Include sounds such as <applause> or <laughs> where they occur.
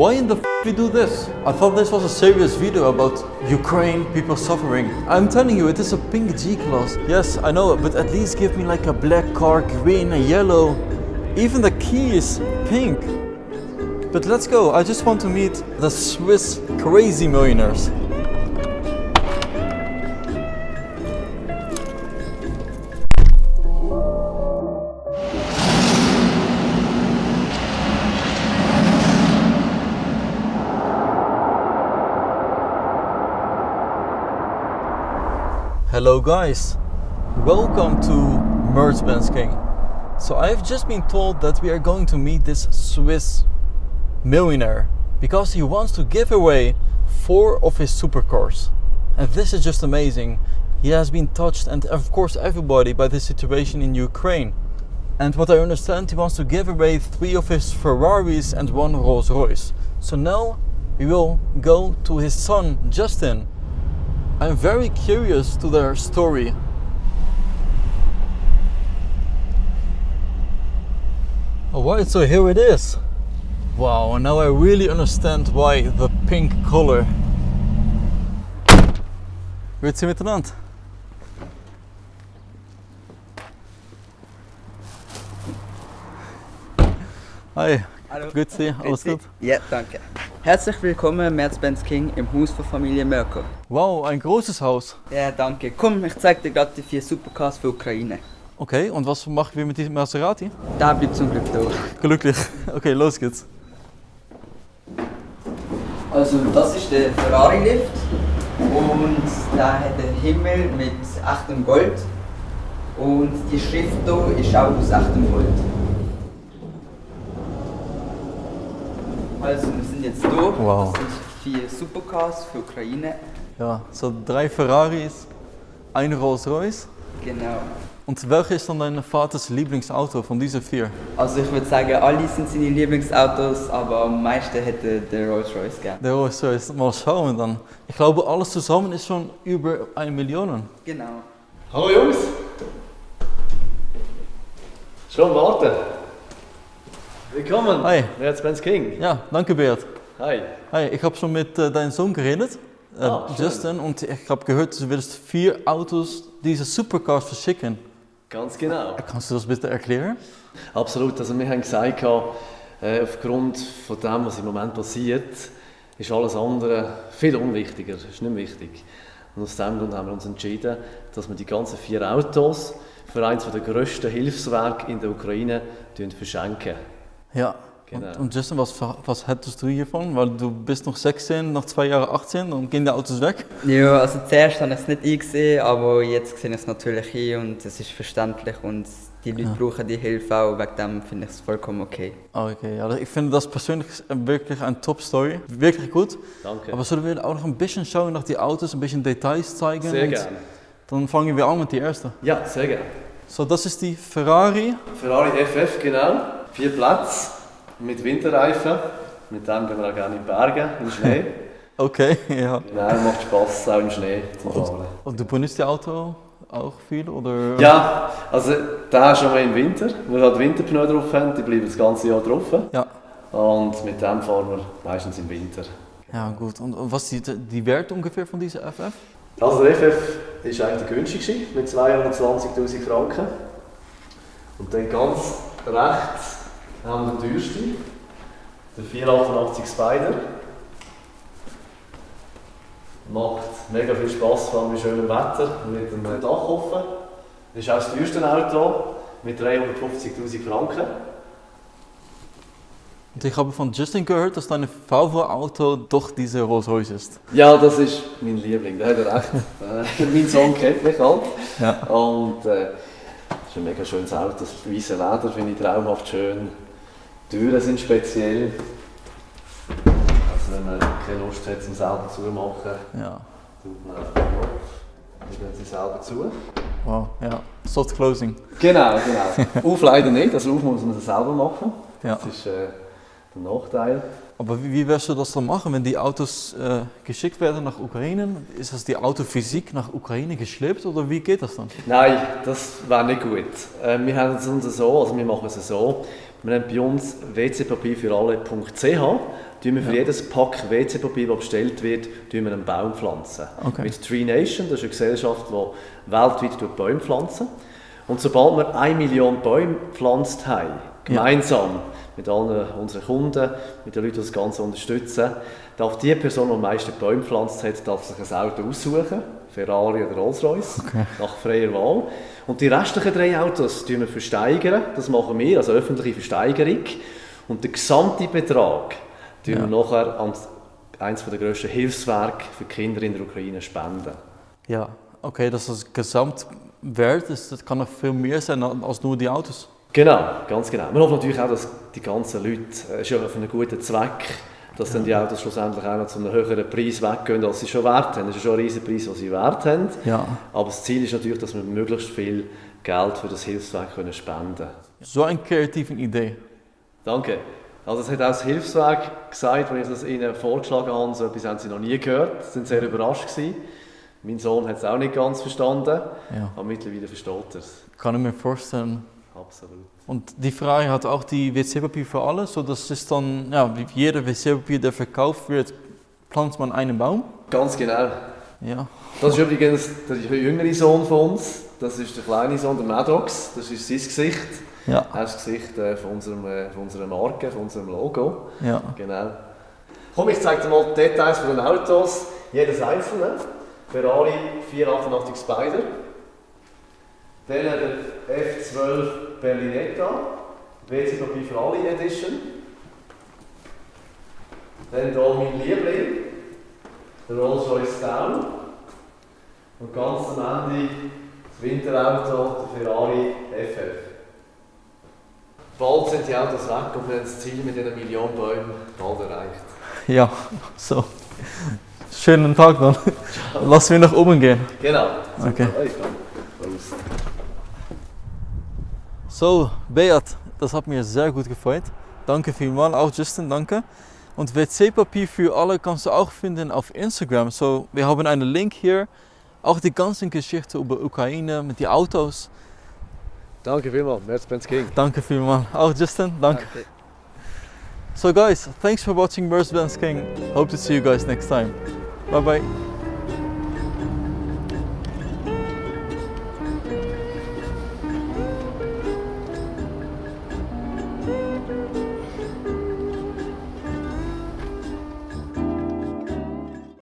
Why in the f we do this? I thought this was a serious video about Ukraine, people suffering. I'm telling you, it is a pink G-Class. Yes, I know, but at least give me like a black car, green, a yellow. Even the key is pink. But let's go, I just want to meet the Swiss crazy millionaires. Hello guys, welcome to Mercedes King. So I've just been told that we are going to meet this Swiss millionaire because he wants to give away four of his supercars. And this is just amazing. He has been touched and of course everybody by the situation in Ukraine. And what I understand he wants to give away three of his Ferraris and one Rolls Royce. So now we will go to his son Justin I'm very curious to their story. Oh, Alright, so here it is. Wow, now I really understand why the pink color. Grüezi miteinander. Hi, Hallo. grüezi, alles gut? Ja, danke. Herzlich willkommen, Merz-Benz King, im Haus von Familie Merkel. Wow, ein großes Haus. Ja, danke. Komm, ich zeig dir gerade die vier Supercars für Ukraine. Okay, und was machen wir mit diesem Maserati? Da bleibt zum Glück da. Glücklich. Okay, los geht's. Also, das ist der Ferrari-Lift. Und der hat einen Himmel mit echtem Gold. Und die Schrift hier ist auch aus echtem Gold. Also, wir sind jetzt hier. Wow. Das sind vier Supercars für Ukraine. Ja, so drei Ferraris, ein Rolls Royce. Genau. Und welches ist dann dein Vaters Lieblingsauto von diesen vier? Also ich würde sagen, alle sind seine Lieblingsautos, aber am meisten hätte der Rolls Royce gern. Der Rolls Royce, mal schauen dann. Ich glaube, alles zusammen ist schon über eine Million. Genau. Hallo Jungs! Schon warten? Willkommen! Hi. Mercedes King! Ja, danke Beat. Hi! Hi, ich habe schon mit äh, deinem Sohn geredet, äh, Ah. Justin, und ich habe gehört, du willst vier Autos, diese Supercars verschicken. Ganz genau. Kannst du das bitte erklären? Absolut. Also wir haben gesagt, äh, aufgrund von dem, was im Moment passiert, ist alles andere viel unwichtiger. ist nicht wichtig. Und aus diesem Grund haben wir uns entschieden, dass wir die ganzen vier Autos für eines der grössten Hilfswerke in der Ukraine verschenken. Ja. Genau. Und, und Justin, was, was hättest du hiervon? Weil du bist noch 16, nach zwei Jahren 18 und gehen die Autos weg. Ja, also zuerst habe ich es nicht eingesehen, aber jetzt sehe ich es natürlich ein und es ist verständlich und die Leute brauchen die Hilfe auch, wegen dem finde ich es vollkommen okay. Okay, ja, ich finde das persönlich wirklich eine Top-Story. Wirklich gut. Danke. Aber sollen wir auch noch ein bisschen schauen nach die Autos, ein bisschen Details zeigen? Sehr gerne. Dann fangen wir an mit der ersten. Ja, sehr gerne. So, das ist die Ferrari. Ferrari FF, genau. Vier Plätze mit Winterreifen. Mit dem gehen wir auch gerne in die Berge, im Schnee. <laughs> Okay, ja. Genau, macht Spass, auch im Schnee zu fahren. Und du benutzt die Auto auch viel, oder? Ja, also da schon mal im Winter. Wir halt Winterpneu drauf haben, die bleiben das ganze Jahr drauf. Ja. Und mit dem fahren wir meistens im Winter. Ja, gut. Und und was ist die, die Wert ungefähr von dieser FF? Also der FF ist eigentlich der günstigste mit 220'000 Franken. Und dann ganz rechts haben wir den teuersten, der 488 Spider. Macht mega viel Spass, vor allem bei schönem Wetter mit dem Dach offen. Das ist auch das teuerste Auto mit 350'000 Franken. Und ich habe von Justin gehört, dass dein VW-Auto doch diese Rolls Royce ist. Ja, das ist mein Liebling, da hat er recht. Äh, mein Sohn kennt mich halt. Ja. Und äh, das ist ein mega schönes Auto. Das weiße Leder finde ich traumhaft schön. Die Türen sind speziell. Also wenn man keine Lust hat, zum selber zumachen, Ja. tut man dann sie selber zu. Wow, ja. Soft Closing. Genau, genau. <laughs> Auf leider nicht, also auf muss man das selber machen. Ja. Das ist äh, der Nachteil. Aber wie, wie wirst du das dann machen, wenn die Autos äh, geschickt werden nach Ukraine? Ist das die Autophysik nach Ukraine geschleppt oder wie geht das dann? Nein, das wäre nicht gut. Äh, wir haben es uns so, also wir machen es so, wir haben bei uns wcpapier für alle.ch, wir für Ja. jedes Pack WC-Papier, das bestellt wird, wir einen Baum pflanzen. Okay. Mit Tree Nation, das ist eine Gesellschaft, die weltweit Bäume pflanzen. Und sobald wir eine Million Bäume gepflanzt haben, gemeinsam mit allen unseren Kunden, mit den Leuten, die das Ganze unterstützen, darf die Person, die am meisten Bäume gepflanzt hat, darf sich ein Auto aussuchen, Ferrari oder Rolls-Royce, nach freier Wahl. Und die restlichen drei Autos wir versteigern, das machen wir, also öffentliche Versteigerung. Und den gesamten Betrag tun Ja. wir nachher an eines der grössten Hilfswerke für Kinder in der Ukraine spenden. Ja, okay, das ist das Gesamtwert, ist, das kann noch viel mehr sein als nur die Autos. Genau, ganz genau. Wir hoffen natürlich auch, dass die ganzen Leute, äh, es ist ja für einen guten Zweck, dass dann die Autos schlussendlich auch noch zu einem höheren Preis weggehen, als sie schon wert haben. Das ist schon ein riesen Preis, den sie wert haben. Ja. Aber das Ziel ist natürlich, dass wir möglichst viel Geld für das Hilfswerk können spenden können. So eine kreative Idee. Danke. Also es hat auch das Hilfswerk gesagt, als ich das ihnen vorgeschlagen habe, so etwas haben sie noch nie gehört. Sie sind sehr überrascht gewesen. Mein Sohn hat es auch nicht ganz verstanden, Ja. aber mittlerweile versteht er es. Kann ich mir vorstellen. Absolut. Und die Frage hat auch die WC-Papier für alle, so das ist dann, ja, wie jeder WC-Papier, der verkauft wird, pflanzt man einen Baum. Ganz genau. Ja. Das ist übrigens der jüngere Sohn von uns. Das ist der kleine Sohn, der Maddox. Das ist sein Gesicht. Ja. Er ist das Gesicht äh, von, unserem, äh, von unserer Marke, von unserem Logo. Ja. Genau. Komm, ich zeige dir mal die Details von den Autos. Jedes einzelne. Ferrari 488 Spider. Dann der F12 Berlinetta. WC-Papier für alle Edition. Dann hier mein Liebling. Der Rolls-Royce Down. Und ganz am Ende das Winterauto, der Ferrari FF. Bald sind die Autos weg und wir haben das Ziel mit diesen Millionen Bäumen bald erreicht. Ja, so. Schönen Tag dann. Lass wir nach oben gehen. Genau. Okay. Ja, ich kann. Prost. So, Beat, das hat mir sehr gut gefreut. Danke vielmals, auch Justin, danke. Und WC-Papier für alle kannst du auch finden auf Instagram. So, wir haben einen Link hier. Auch die ganzen Geschichten über Ukraine mit den Autos. Danke vielmals, Mercedes King. Danke vielmals. Auch Justin, danke. So guys, thanks for watching Mercedes King. Hope to see you guys next time. Bye bye.